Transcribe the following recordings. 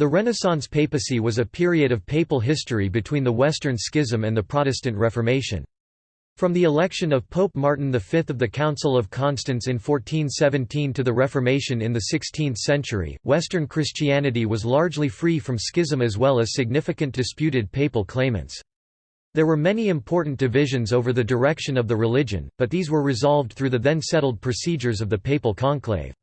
The Renaissance papacy was a period of papal history between the Western Schism and the Protestant Reformation. From the election of Pope Martin V of the Council of Constance in 1417 to the Reformation in the 16th century, Western Christianity was largely free from schism as well as significant disputed papal claimants. There were many important divisions over the direction of the religion, but these were resolved through the then settled procedures of the papal conclave.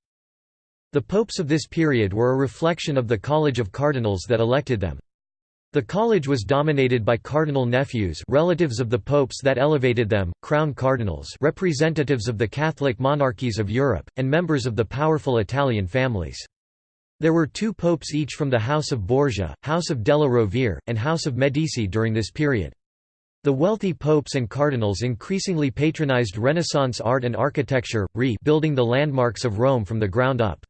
The popes of this period were a reflection of the College of Cardinals that elected them. The college was dominated by cardinal nephews relatives of the popes that elevated them, crown cardinals representatives of the Catholic monarchies of Europe, and members of the powerful Italian families. There were two popes each from the House of Borgia, House of Della Rovere, and House of Medici during this period. The wealthy popes and cardinals increasingly patronized Renaissance art and architecture, re-building the landmarks of Rome from the ground up.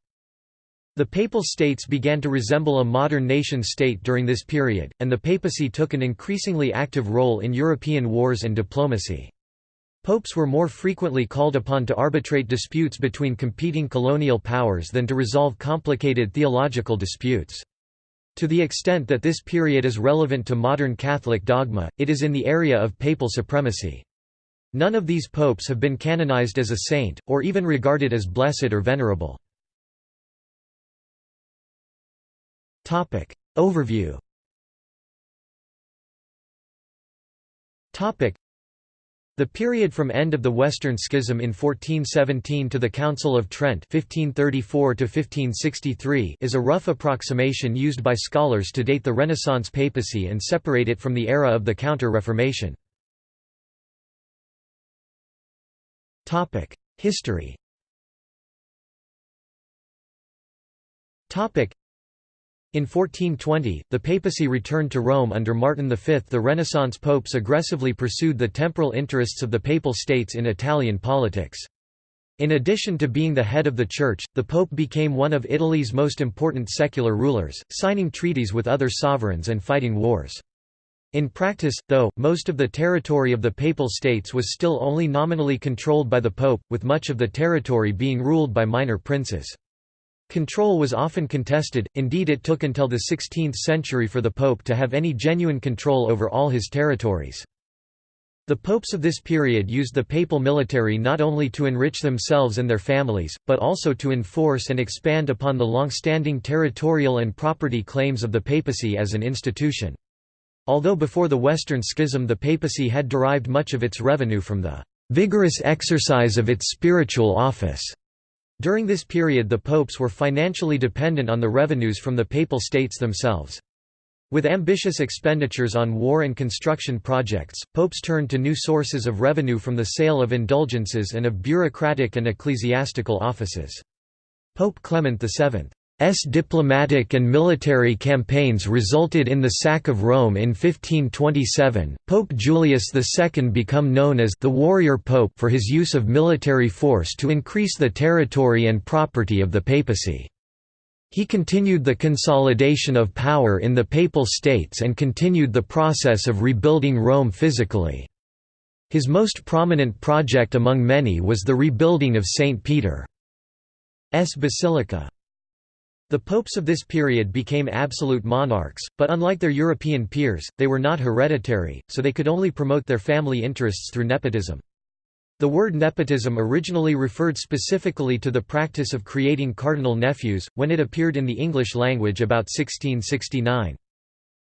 The Papal States began to resemble a modern nation-state during this period, and the papacy took an increasingly active role in European wars and diplomacy. Popes were more frequently called upon to arbitrate disputes between competing colonial powers than to resolve complicated theological disputes. To the extent that this period is relevant to modern Catholic dogma, it is in the area of papal supremacy. None of these popes have been canonized as a saint, or even regarded as blessed or venerable. Topic. Overview. Topic. The period from end of the Western Schism in 1417 to the Council of Trent 1534 to 1563 is a rough approximation used by scholars to date the Renaissance papacy and separate it from the era of the Counter-Reformation. Topic: History in 1420, the papacy returned to Rome under Martin V. The Renaissance popes aggressively pursued the temporal interests of the Papal States in Italian politics. In addition to being the head of the Church, the Pope became one of Italy's most important secular rulers, signing treaties with other sovereigns and fighting wars. In practice, though, most of the territory of the Papal States was still only nominally controlled by the Pope, with much of the territory being ruled by minor princes. Control was often contested, indeed it took until the 16th century for the pope to have any genuine control over all his territories. The popes of this period used the papal military not only to enrich themselves and their families, but also to enforce and expand upon the long-standing territorial and property claims of the papacy as an institution. Although before the Western Schism the papacy had derived much of its revenue from the vigorous exercise of its spiritual office. During this period the popes were financially dependent on the revenues from the papal states themselves. With ambitious expenditures on war and construction projects, popes turned to new sources of revenue from the sale of indulgences and of bureaucratic and ecclesiastical offices. Pope Clement VII S diplomatic and military campaigns resulted in the sack of Rome in 1527. Pope Julius II became known as the warrior pope for his use of military force to increase the territory and property of the papacy. He continued the consolidation of power in the Papal States and continued the process of rebuilding Rome physically. His most prominent project among many was the rebuilding of St. Peter's Basilica. The popes of this period became absolute monarchs, but unlike their European peers, they were not hereditary, so they could only promote their family interests through nepotism. The word nepotism originally referred specifically to the practice of creating cardinal nephews, when it appeared in the English language about 1669.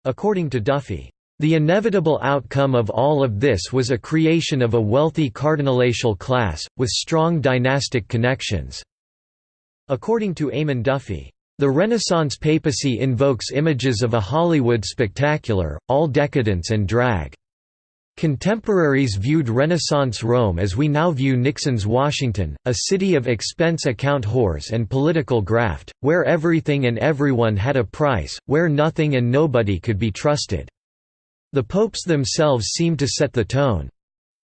According to Duffy, "...the inevitable outcome of all of this was a creation of a wealthy cardinalatial class, with strong dynastic connections." According to Eamon Duffy, the Renaissance papacy invokes images of a Hollywood spectacular, all decadence and drag. Contemporaries viewed Renaissance Rome as we now view Nixon's Washington, a city of expense account whores and political graft, where everything and everyone had a price, where nothing and nobody could be trusted. The popes themselves seemed to set the tone.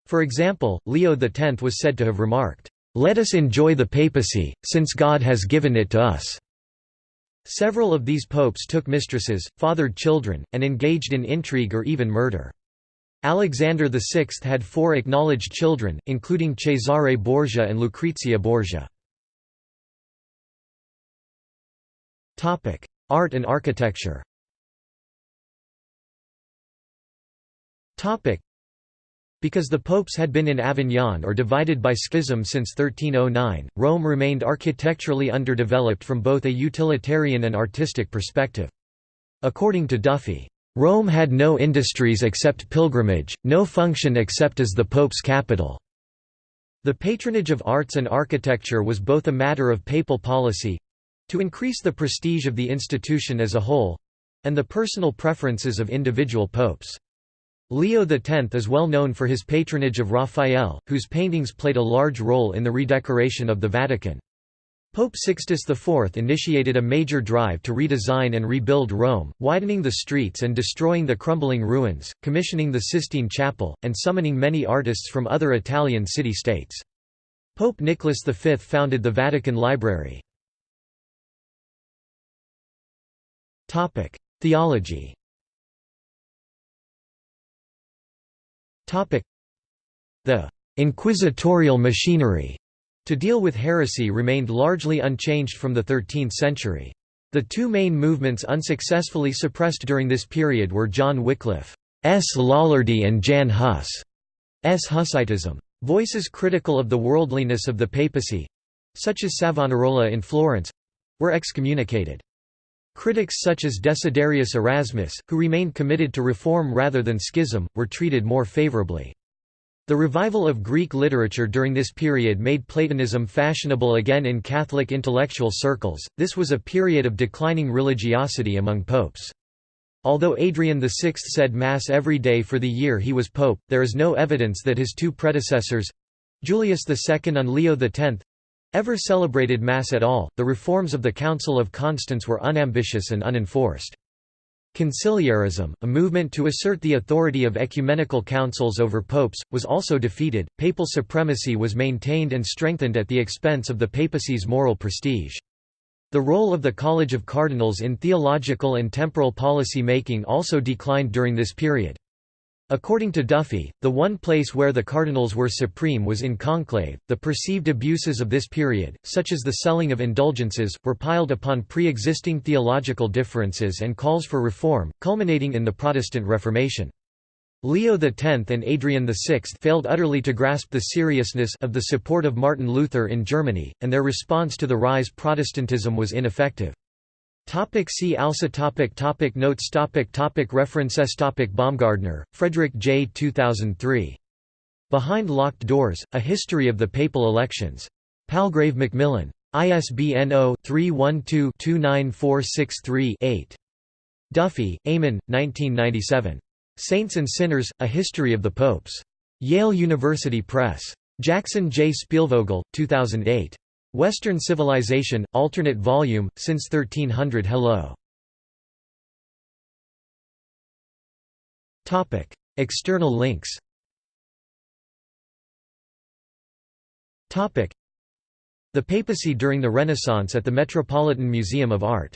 For example, Leo X was said to have remarked, "'Let us enjoy the papacy, since God has given it to us.' Several of these popes took mistresses, fathered children, and engaged in intrigue or even murder. Alexander VI had four acknowledged children, including Cesare Borgia and Lucrezia Borgia. Art and architecture because the popes had been in Avignon or divided by schism since 1309, Rome remained architecturally underdeveloped from both a utilitarian and artistic perspective. According to Duffy, "...Rome had no industries except pilgrimage, no function except as the pope's capital." The patronage of arts and architecture was both a matter of papal policy—to increase the prestige of the institution as a whole—and the personal preferences of individual popes. Leo X is well known for his patronage of Raphael, whose paintings played a large role in the redecoration of the Vatican. Pope Sixtus IV initiated a major drive to redesign and rebuild Rome, widening the streets and destroying the crumbling ruins, commissioning the Sistine Chapel, and summoning many artists from other Italian city-states. Pope Nicholas V founded the Vatican Library. Theology The inquisitorial machinery to deal with heresy remained largely unchanged from the 13th century. The two main movements unsuccessfully suppressed during this period were John Wycliffe's Lollardy and Jan Hus' S. Hussitism. Voices critical of the worldliness of the papacy—such as Savonarola in Florence—were excommunicated. Critics such as Desiderius Erasmus, who remained committed to reform rather than schism, were treated more favorably. The revival of Greek literature during this period made Platonism fashionable again in Catholic intellectual circles. This was a period of declining religiosity among popes. Although Adrian VI said Mass every day for the year he was pope, there is no evidence that his two predecessors Julius II and Leo X ever celebrated Mass at all. The reforms of the Council of Constance were unambitious and unenforced. Conciliarism, a movement to assert the authority of ecumenical councils over popes, was also defeated. Papal supremacy was maintained and strengthened at the expense of the papacy's moral prestige. The role of the College of Cardinals in theological and temporal policy making also declined during this period. According to Duffy, the one place where the cardinals were supreme was in conclave. The perceived abuses of this period, such as the selling of indulgences, were piled upon pre existing theological differences and calls for reform, culminating in the Protestant Reformation. Leo X and Adrian VI failed utterly to grasp the seriousness of the support of Martin Luther in Germany, and their response to the rise Protestantism was ineffective. Topic see also topic topic Notes topic topic References topic Baumgartner, Frederic J. 2003. Behind Locked Doors, A History of the Papal Elections. Palgrave Macmillan. ISBN 0-312-29463-8. Duffy, Eamon, 1997. Saints and Sinners, A History of the Popes. Yale University Press. Jackson J. Spielvogel, 2008. Western Civilization, alternate volume, since 1300 Hello. External links. The papacy during the Renaissance at the Metropolitan Museum of Art